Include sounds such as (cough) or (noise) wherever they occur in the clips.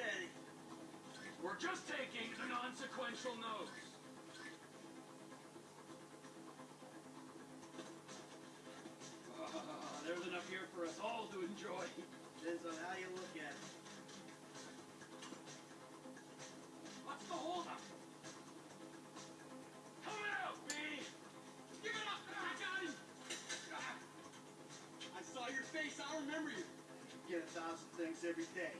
steady. We're just taking non-sequential notes. Uh, ah, there's enough here for us all to enjoy. Depends on how you look at it. What's the holdup? Come out, B! Give it up! I got him! I saw your face. I remember you. You get a thousand things every day.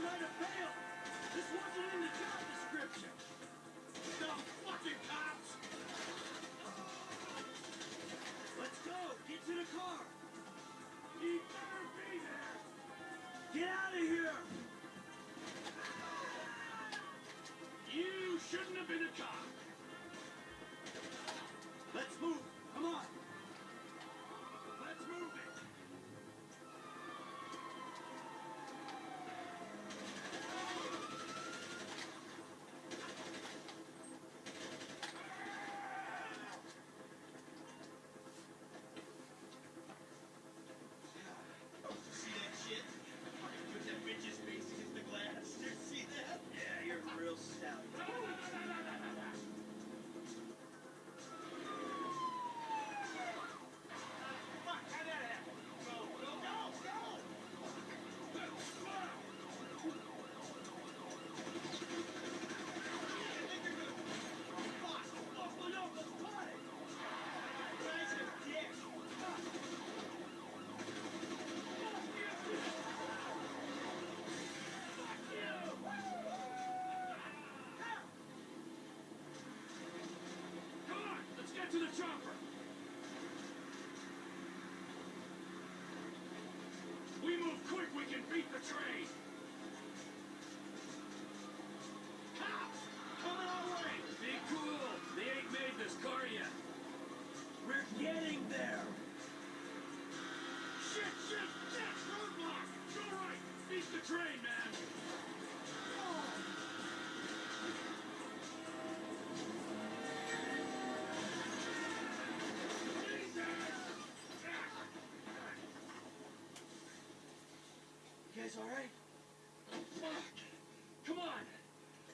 didn't. This wasn't in the job description. to the truck! guys all right? Fuck! Come on!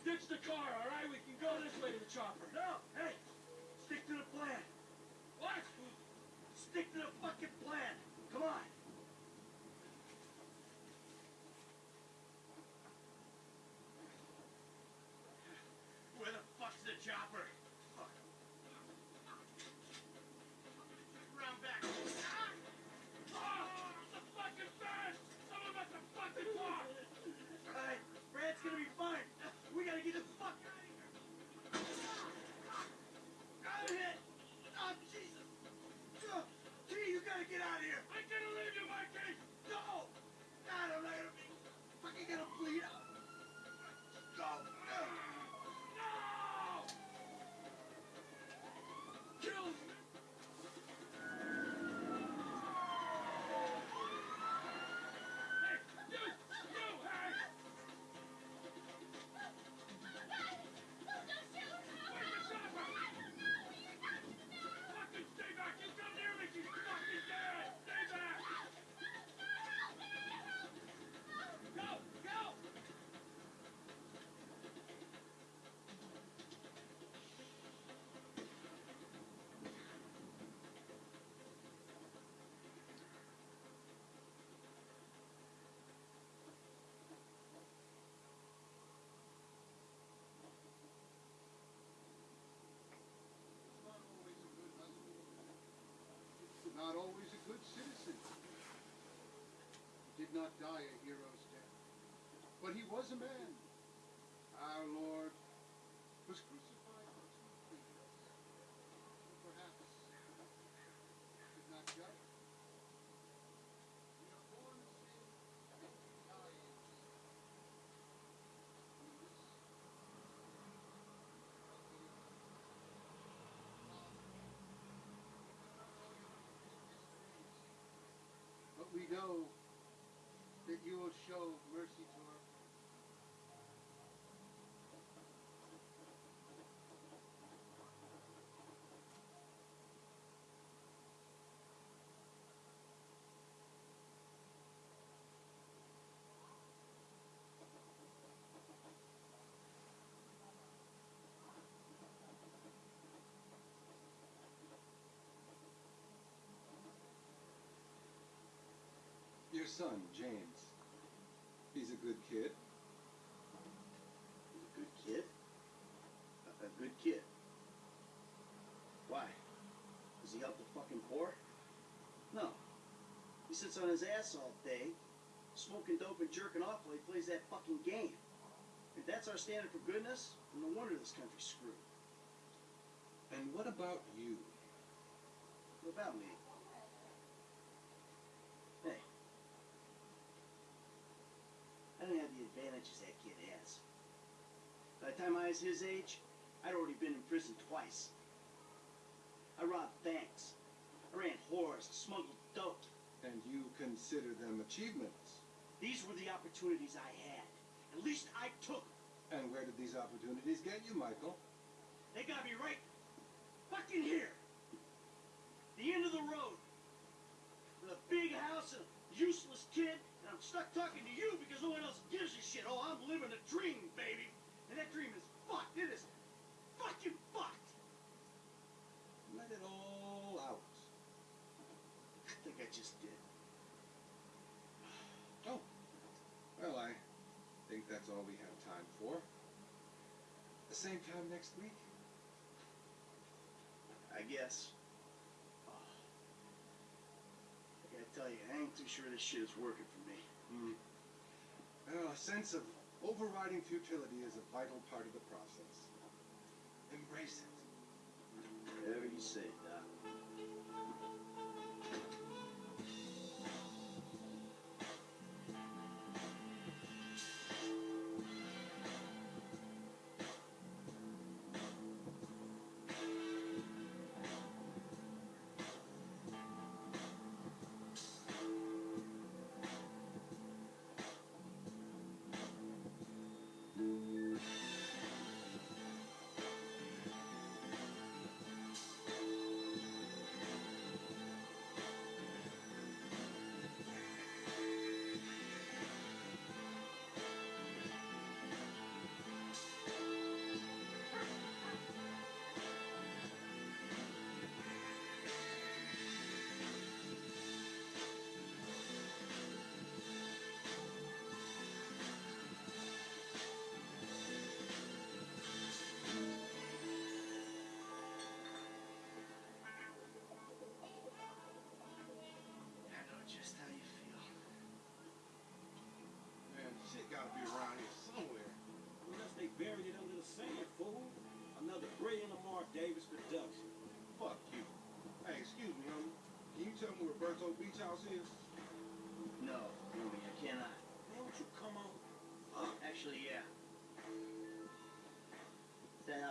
Ditch the car, all right? Not die a hero's death, but he was a man. Our Lord was crucified for to please us. So perhaps we should not judge. We are born in sin, and we die in sin. In this but we know that you will show mercy to our Your son, James. He's a good kid. He's a good kid. A, a good kid. Why? Does he help the fucking poor? No. He sits on his ass all day, smoking dope and jerking off while he plays that fucking game. If that's our standard for goodness, then no wonder this country's screwed. And what about you? What about me? Hey. I don't have the advantages that kid has. By the time I was his age, I'd already been in prison twice. I robbed banks. I ran whores, smuggled dope. And you consider them achievements. These were the opportunities I had. At least I took 'em. And where did these opportunities get you, Michael? They got me right fucking here. The end of the road. With a big house and a useless kid, I'm stuck talking to you because no one else gives a shit. Oh, I'm living a dream, baby. And that dream is fucked. It is fucking fucked. Let it all out. I think I just did. (sighs) Oh. Well, I think that's all we have time for. The same time next week? I guess. Oh. I gotta tell you, I ain't too sure this shit is working for me. Hmm. Well, a sense of overriding futility is a vital part of the process. Embrace it. Whatever you say,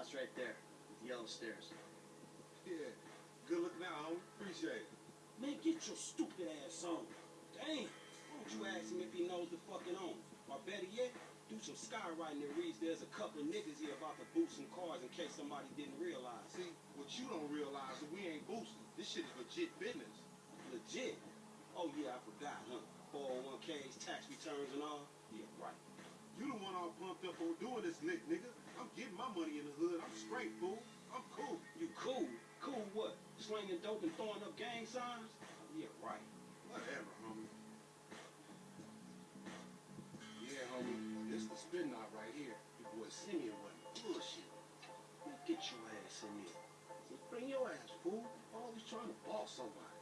house right there, with the yellow stairs. Yeah. Good looking out, homie. Appreciate it. Man, get your stupid ass on. Damn. Why don't you ask him if he knows the fucking owner? Or better yet, do some skywriting that reads there's a couple of niggas here about to boost some cars in case somebody didn't realize. See, what you don't realize is we ain't boosting. This shit is legit business. Legit. Oh yeah, I forgot, huh? 401ks, tax returns and all. Yeah, right. You the one all pumped up on doing this lick, nigga. I'm getting my money in the hood. I'm straight, fool. I'm cool. You cool? Cool what? Slinging dope and throwing up gang signs? Oh, yeah, right. Whatever, homie. Yeah, homie. This the spin knot right here. Your boy Simeon wasn't bullshit. Man, get your ass in here. Bring your ass, fool. Always trying to boss somebody.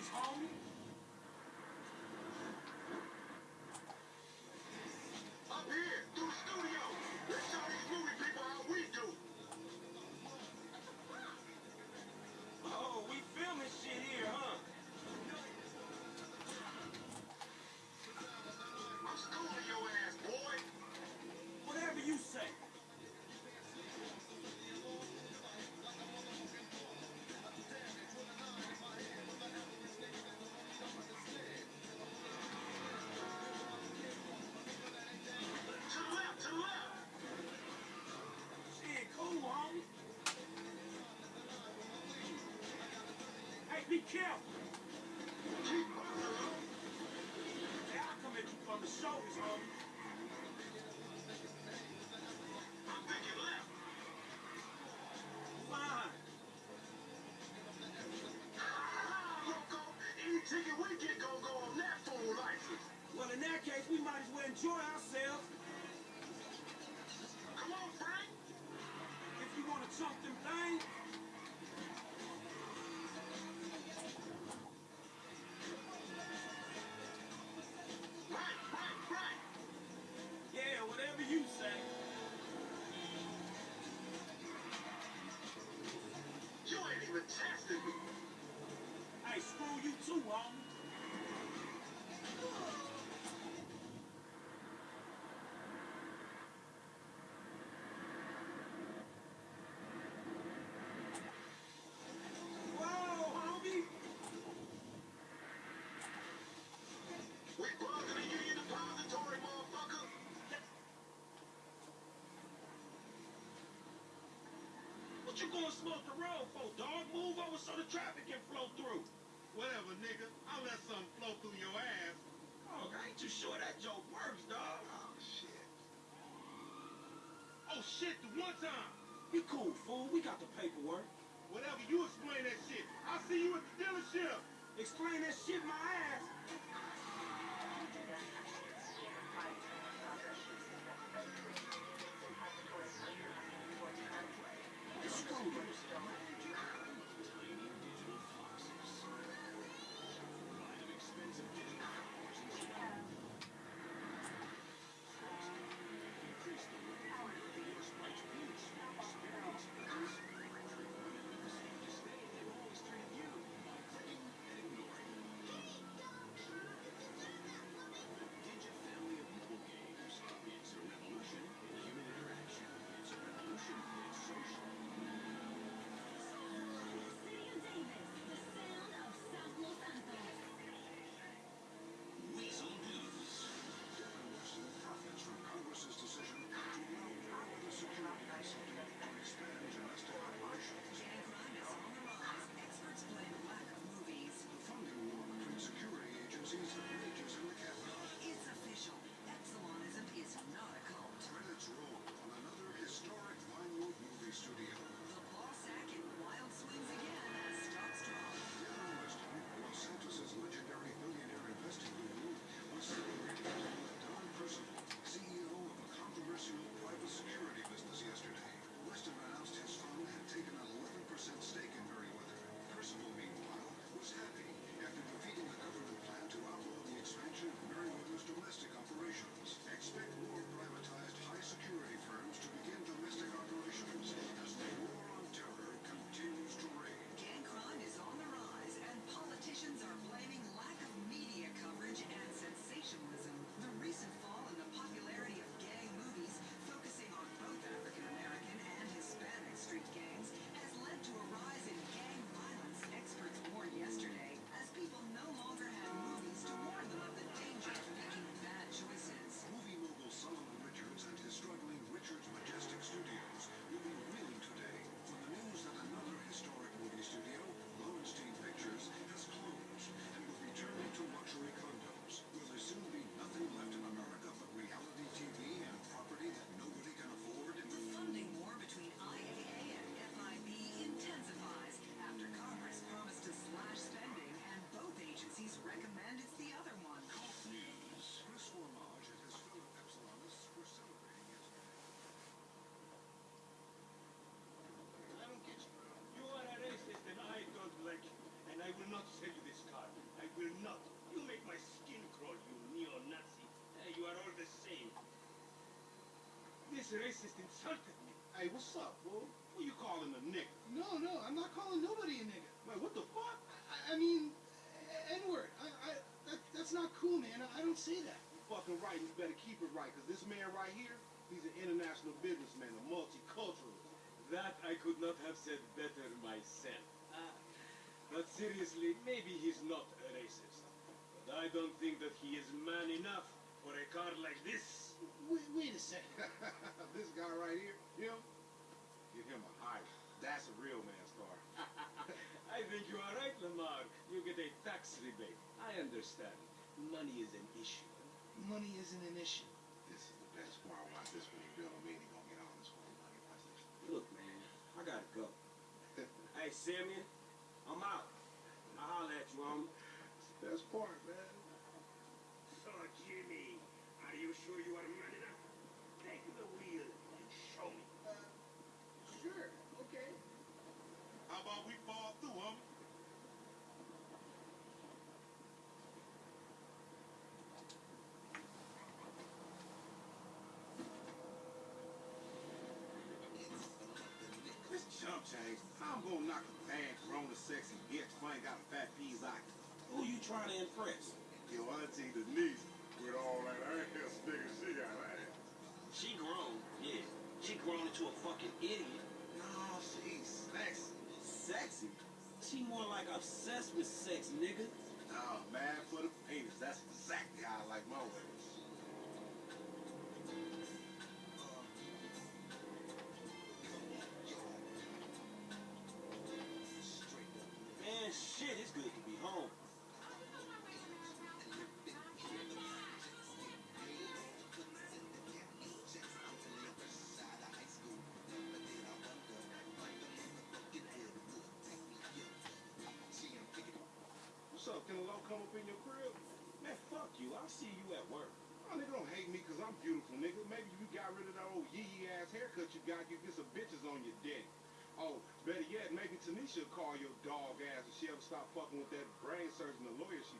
He's. Hey, be careful. Keep buckling up. Hey, I'll come at you from the shoulders, you gonna smoke the road for, dog? Move over so the traffic can flow through. Whatever, nigga. I'll let something flow through your ass. Oh, I ain't too sure that joke works, dog. Oh, shit. Oh, shit, the one time. Be cool, fool. We got the paperwork. Whatever, you explain that shit. I'll see you at the dealership. Explain that shit my ass. Screw this. Racist insulted me. Hey, what's up, fool? Who you calling a nigga? No, no, I'm not calling nobody a nigga. Man, what the fuck? I, I mean, N-word. I, I, that, that's not cool, man. I, I don't say that. You're fucking right, and you better keep it right, because this man right here, he's an international businessman, a multiculturalist. That I could not have said better myself. Uh. But seriously, maybe he's not a racist. But I don't think that he is man enough for a car like this. Wait, wait a second. (laughs) this guy right here, him, give him a high. That's a real man's car. (laughs) I think you are right, Lamar. You get a tax rebate. I understand. Money is an issue. Money isn't an issue. This is the best part. Watch this when he build him in, he gonna get all this fucking money. Watch this. Look, man, I gotta go. (laughs) hey, Simeon, I'm out. I'll holler at you, homie. It's the best part, man. Sexy bitch who ain't got a fat eye. Who you trying to impress? Your auntie Denise with all that ass nigga she got ass. She grown, yeah. She grown into a fucking idiot. No, she's sexy. Sexy. She more like obsessed with sex, nigga. Oh, man, for the. Come up in your crib? Man, fuck you. I'll see you at work. Oh, nigga, don't hate me because I'm beautiful, nigga. Maybe you got rid of that old yee ass haircut you got, you get some bitches on your dick. Oh, better yet, maybe Tanisha will call your dog ass if she ever stop fucking with that brain surgeon, the lawyer she